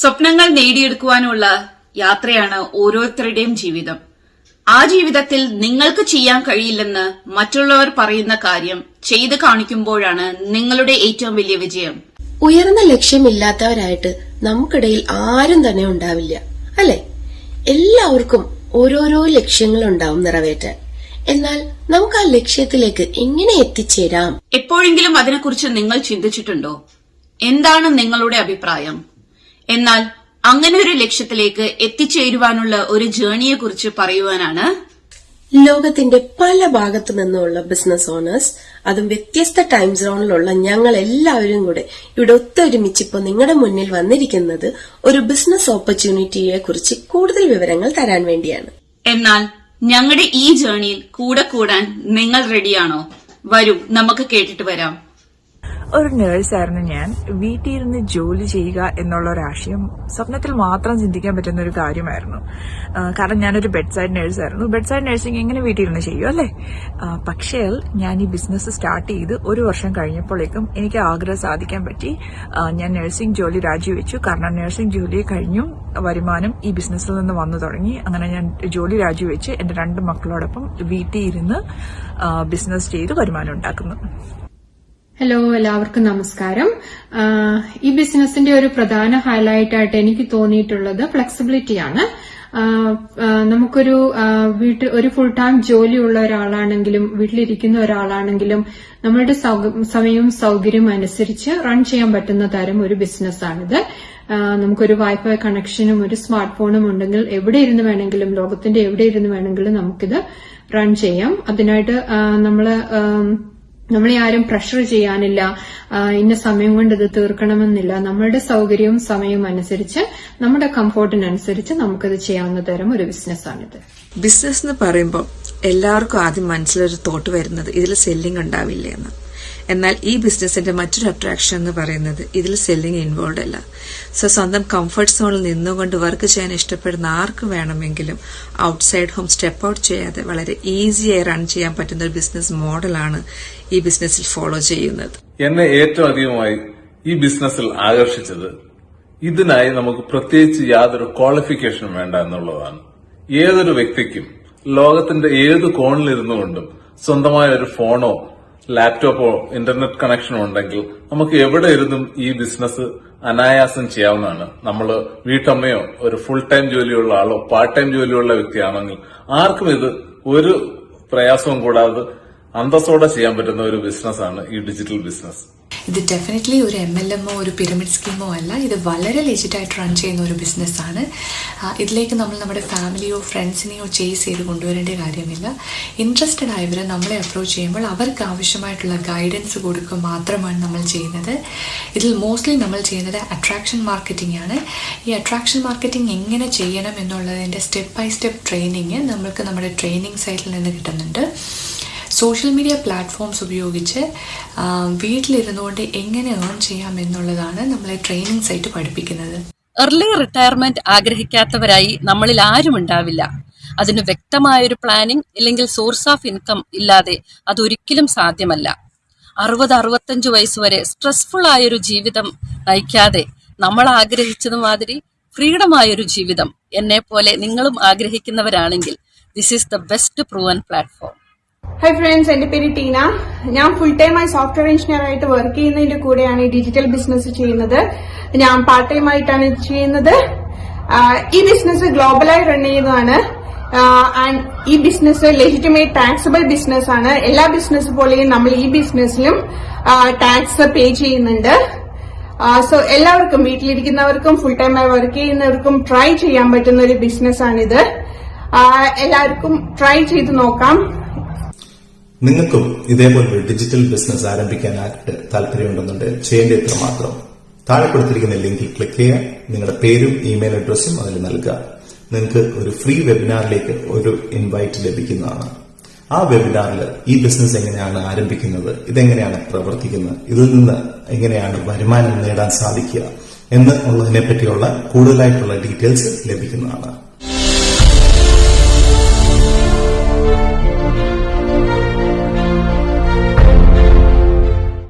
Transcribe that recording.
സ്വപ്നങ്ങൾ നേടിയെടുക്കുവാനുള്ള യാത്രയാണ് ഓരോരുത്തരുടെയും ജീവിതം. ആ ജീവിതത്തിൽ നിങ്ങൾക്ക് ചെയ്യാൻ കഴിയില്ലെന്ന് മറ്റുള്ളവർ പറയുന്ന കാര്യം ചെയ്തു കാണിക്കുമ്പോഴാണ് നിങ്ങളുടെ ഏറ്റവും വലിയ വിജയം. ഉയർന്ന ലക്ഷ്യമില്ലാത്തവരായിട്ട് നമുക്കിടയിൽ ആരും തന്നെ ഉണ്ടാവില്ല അല്ലെ? എല്ലാവർക്കും ഓരോരോ ലക്ഷ്യങ്ങൾ ലക്ഷ്യങ്ങളുണ്ടാവും നിറവേറ്റാൻ. എന്നാൽ നമുക്ക് ആ ലക്ഷ്യത്തിലേക്ക് എങ്ങനെ എത്തിച്ചേരാം? എപ്പോഴെങ്കിലും അതിനെക്കുറിച്ച് നിങ്ങൾ ചിന്തിച്ചിട്ടുണ്ടോ? എന്താണ് നിങ്ങളുടെ അഭിപ്രായം? എന്നാൽ അങ്ങനെ ഒരു ലക്ഷ്യത്തിലേക്ക് എത്തിച്ചേരുവാനുള്ള ഒരു ജേണിയെക്കുറിച്ച് പറയുവാനാണ് ലോകത്തിന്റെ പല ഭാഗത്തു നിന്നുമുള്ള ബിസിനസ് ഓണേഴ്സ് അതും വ്യത്യസ്ത ടൈം സോണിലുള്ള ഞങ്ങൾ എല്ലാവരും കൂടെ ഇവിടെ ഒത്തൊരുമിച്ച് ഇപ്പോൾ നിങ്ങളുടെ മുന്നിൽ വന്നിരിക്കുന്നത് ഒരു ബിസിനസ് ഓപ്പർച്യൂണിറ്റിയെ കുറിച്ച് കൂടുതൽ വിവരങ്ങൾ തരാൻ വേണ്ടിയാണ്. എന്നാൽ ഞങ്ങളുടെ ഈ ജേണിയിൽ കൂടെ കൂടാൻ നിങ്ങൾ റെഡിയാണോ വരും നമുക്ക് കേട്ടിട്ട് വരാം. ഒരു നേഴ്സായിരുന്നു ഞാൻ വീട്ടിൽ ഇരുന്ന് ജോലി ചെയ്യുക എന്നുള്ള ഒരു ആശയം സ്വപ്നത്തിൽ മാത്രം ചിന്തിക്കാൻ പറ്റുന്ന ഒരു കാര്യമായിരുന്നു. കാരണം ഞാനൊരു ബെഡ് സൈഡ് നേഴ്സായിരുന്നു ബെഡ് സൈഡ് നേഴ്സിംഗ് എങ്ങനെ വീട്ടിൽ ഇരുന്ന് ചെയ്യും അല്ലേ? പക്ഷേ ഞാൻ ഈ ബിസിനസ് സ്റ്റാർട്ട് ചെയ്ത് ഒരു വർഷം കഴിഞ്ഞപ്പോഴേക്കും എനിക്ക് ആഗ്രഹം സാധിക്കാൻ പറ്റി. ഞാൻ നഴ്സിംഗ് ജോലി രാജിവെച്ചു. കാരണം നഴ്സിംഗ് ജോലി കഴിഞ്ഞും വരുമാനം ഈ ബിസിനസ്സിൽ നിന്ന് വന്നു തുടങ്ങി. അങ്ങനെ ഞാൻ ജോലി രാജിവെച്ച് എന്റെ രണ്ട് മക്കളോടൊപ്പം വീട്ടിൽ ഇരുന്ന് ബിസിനസ് ചെയ്ത് വരുമാനം ഉണ്ടാക്കുന്നു. ഹലോ എല്ലാവർക്കും നമസ്കാരം. ഈ ബിസിനസിന്റെ ഒരു പ്രധാന ഹൈലൈറ്റ് ആയിട്ട് എനിക്ക് തോന്നിയിട്ടുള്ളത് ഫ്ലെക്സിബിലിറ്റി ആണ്. ആഹ് ആഹ് നമുക്കൊരു വീട്ടിൽ ഒരു ഫുൾ ടൈം ജോലിയുള്ള ഒരാളാണെങ്കിലും വീട്ടിലിരിക്കുന്ന ഒരാളാണെങ്കിലും നമ്മളുടെ സമയവും സൗകര്യവും അനുസരിച്ച് റൺ ചെയ്യാൻ പറ്റുന്ന തരം ഒരു ബിസിനസ്സാണിത് നമുക്കൊരു വൈഫൈ കണക്ഷനും ഒരു സ്മാർട്ട് ഫോണും ഉണ്ടെങ്കിൽ എവിടെ ഇരുന്ന് വേണമെങ്കിലും ലോകത്തിന്റെ എവിടെ ഇരുന്ന് വേണമെങ്കിലും നമുക്കിത് റൺ ചെയ്യാം. അതിനായിട്ട് ആഹ് നമ്മൾ ആരും പ്രഷർ ചെയ്യാനില്ല ഇന്ന സമയം കൊണ്ട് ഇത് തീർക്കണമെന്നില്ല. നമ്മളുടെ സൗകര്യവും സമയവും അനുസരിച്ച് നമ്മുടെ കംഫോർട്ടിനനുസരിച്ച് നമുക്കിത് ചെയ്യാവുന്ന തരം ഒരു ബിസിനസ്സാണിത് ബിസിനസ് എന്ന് പറയുമ്പോൾ എല്ലാവർക്കും ആദ്യം മനസ്സിലൊരു തോട്ട് വരുന്നത് ഇതിൽ സെല്ലിംഗ് ഉണ്ടാവില്ല എന്ന്. എന്നാൽ ഈ ബിസിനസിന്റെ മറ്റൊരു അട്രാക്ഷൻ എന്ന് പറയുന്നത് ഇതിൽ സെല്ലിംഗ് ഇൻവോൾവ് അല്ല. സോ സ്വന്തം കംഫർട്ട് സോണിൽ നിന്നുകൊണ്ട് വർക്ക് ചെയ്യാൻ ഇഷ്ടപ്പെടുന്ന ആർക്ക് വേണമെങ്കിലും ഔട്ട്സൈഡ് ഹോം സ്റ്റെപ്പ് ഔട്ട് ചെയ്യാതെ വളരെ ഈസിയായി റൺ ചെയ്യാൻ പറ്റുന്ന ഒരു ബിസിനസ് മോഡലാണ് ഈ ബിസിനസ്സിൽ ഫോളോ ചെയ്യുന്നത്. എന്നെ ഏറ്റവും അധികമായി ഈ ബിസിനസ്സിൽ ആകർഷിച്ചത് ഇതിനായി നമുക്ക് പ്രത്യേകിച്ച് യാതൊരു ക്വാളിഫിക്കേഷനും വേണ്ട എന്നുള്ളതാണ്. ഏതൊരു വ്യക്തിക്കും ലോകത്തിന്റെ ഏത് കോണിലിരുന്നുകൊണ്ടും സ്വന്തമായ ഒരു ഫോണോ ലാപ്ടോപ്പോ ഇന്റർനെറ്റ് കണക്ഷനോ ഉണ്ടെങ്കിൽ നമുക്ക് എവിടെ ഇരുന്നും ഈ ബിസിനസ് അനായാസം ചെയ്യാവുന്നതാണ്. നമ്മൾ വീട്ടമ്മയോ ഒരു ഫുൾ ടൈം ജോലിയുള്ള ആളോ പാർട്ട് ടൈം ജോലിയുള്ള വ്യക്തിയാണെങ്കിൽ ആർക്കും ഇത് ഒരു പ്രയാസവും കൂടാതെ അന്തസ്സോടെ ചെയ്യാൻ പറ്റുന്ന ഒരു ബിസിനസ്സാണ് ഈ ഡിജിറ്റൽ ബിസിനസ് ഇത് ഡെഫിനറ്റ്ലി ഒരു എം എൽ എമ്മോ ഒരു പിരമിഡ് സ്കീമോ അല്ല ഇത് വളരെ ലെജിറ്റായിട്ട് റൺ ചെയ്യുന്ന ഒരു ബിസിനസ്സാണ് ഇതിലേക്ക് നമ്മൾ നമ്മുടെ ഫാമിലിയോ ഫ്രണ്ട്സിനെയോ ചേസ് ചെയ്ത് കൊണ്ടുവരേണ്ട കാര്യമില്ല. ഇൻട്രസ്റ്റഡ് ആയവർ നമ്മളെ അപ്രോച്ച് ചെയ്യുമ്പോൾ അവർക്ക് ആവശ്യമായിട്ടുള്ള ഗൈഡൻസ് കൊടുക്കുക മാത്രമാണ് നമ്മൾ ചെയ്യുന്നത്. ഇതിൽ മോസ്റ്റ്ലി നമ്മൾ ചെയ്യുന്നത് അട്രാക്ഷൻ മാർക്കറ്റിംഗ് ആണ്. ഈ അട്രാക്ഷൻ മാർക്കറ്റിംഗ് എങ്ങനെ ചെയ്യണം എന്നുള്ളതിന്റെ സ്റ്റെപ്പ് ബൈ സ്റ്റെപ്പ് ട്രെയിനിങ് നമ്മൾക്ക് നമ്മുടെ ട്രെയിനിങ് സൈറ്റിൽ നിന്ന് കിട്ടുന്നുണ്ട്. സോഷ്യൽ മീഡിയ പ്ലാറ്റ്ഫോംസ് ഉപയോഗിച്ച് വീട്ടിലിരുന്നുകൊണ്ട് എങ്ങനെ ഏൺ ചെയ്യാം എന്നുള്ളതാണ് നമ്മളെ ട്രെയിനിങ് സൈറ്റ് പഠിപ്പിക്കുന്നത്. എർലി റിട്ടയർമെന്റ് ആഗ്രഹിക്കാത്തവരായി നമ്മളിൽ ആരും ഉണ്ടാവില്ല. അതിന് വ്യക്തമായൊരു പ്ലാനിംഗ് ഇല്ലെങ്കിൽ സോഴ്സ് ഓഫ് ഇൻകം ഇല്ലാതെ അതൊരിക്കലും സാധ്യമല്ല. അറുപത് അറുപത്തഞ്ച് വയസ്സ് വരെ സ്ട്രെസ്ഫുൾ ആയൊരു ജീവിതം നയിക്കാതെ നമ്മൾ ആഗ്രഹിച്ചത് മാതിരി ഫ്രീഡം ആയൊരു ജീവിതം എന്നെ പോലെ നിങ്ങളും ആഗ്രഹിക്കുന്നവരാണെങ്കിൽ this is the best proven platform hi friends എന്റെ പേര് ടീന. ഞാൻ ഫുൾ ടൈമായി സോഫ്റ്റ്വെയർ എഞ്ചിനീയർ ആയിട്ട് വർക്ക് ചെയ്യുന്നതിന്റെ കൂടെയാണ് ഈ ഡിജിറ്റൽ ബിസിനസ് ചെയ്യുന്നത്. ഞാൻ പാർട്ട് ടൈം ആയിട്ടാണ് ചെയ്യുന്നത്. ഈ ബിസിനസ് ഗ്ലോബലായി റൺ ചെയ്യുന്നതാണ്. ആൻഡ് ഈ ബിസിനസ് ലെജിറ്റിമേറ്റ് ടാക്സബിൾ ബിസിനസ് ആണ്. എല്ലാ ബിസിനസ് പോലെയും നമ്മൾ ഈ ബിസിനസ്സിലും ടാക്സ് പേ ചെയ്യുന്നുണ്ട്. സോ എല്ലാവർക്കും വീട്ടിലിരിക്കുന്നവർക്കും ഫുൾ ടൈം ആയി വർക്ക് ചെയ്യുന്നവർക്കും ട്രൈ ചെയ്യാൻ പറ്റുന്ന ഒരു ബിസിനസ് ആണിത്. ആഹ് എല്ലാവർക്കും ട്രൈ ചെയ്ത് നോക്കാം. നിങ്ങൾക്കും ഇതേപോലൊരു ഡിജിറ്റൽ ബിസിനസ് ആരംഭിക്കാനായിട്ട് താല്പര്യമുണ്ടെന്നുണ്ടെങ്കിൽ ചെയ്യേണ്ട ഇത്ര മാത്രം. താഴെ കൊടുത്തിരിക്കുന്ന ലിങ്കിൽ ക്ലിക്ക് ചെയ്യുക. നിങ്ങളുടെ പേരും ഇമെയിൽ അഡ്രസ്സും അതിൽ നൽകുക. നിങ്ങൾക്ക് ഒരു ഫ്രീ വെബിനാറിലേക്ക് ഒരു ഇൻവൈറ്റ് ലഭിക്കുന്നതാണ്. ആ വെബിനാറിൽ ഈ ബിസിനസ് എങ്ങനെയാണ് ആരംഭിക്കുന്നത് ഇതെങ്ങനെയാണ് പ്രവർത്തിക്കുന്നത് ഇതിൽ നിന്ന് എങ്ങനെയാണ് വരുമാനം നേടാൻ സാധിക്കുക എന്ന് ഉള്ളതിനെ പറ്റിയുള്ള കൂടുതലായിട്ടുള്ള ഡീറ്റെയിൽസ് ലഭിക്കുന്നതാണ്.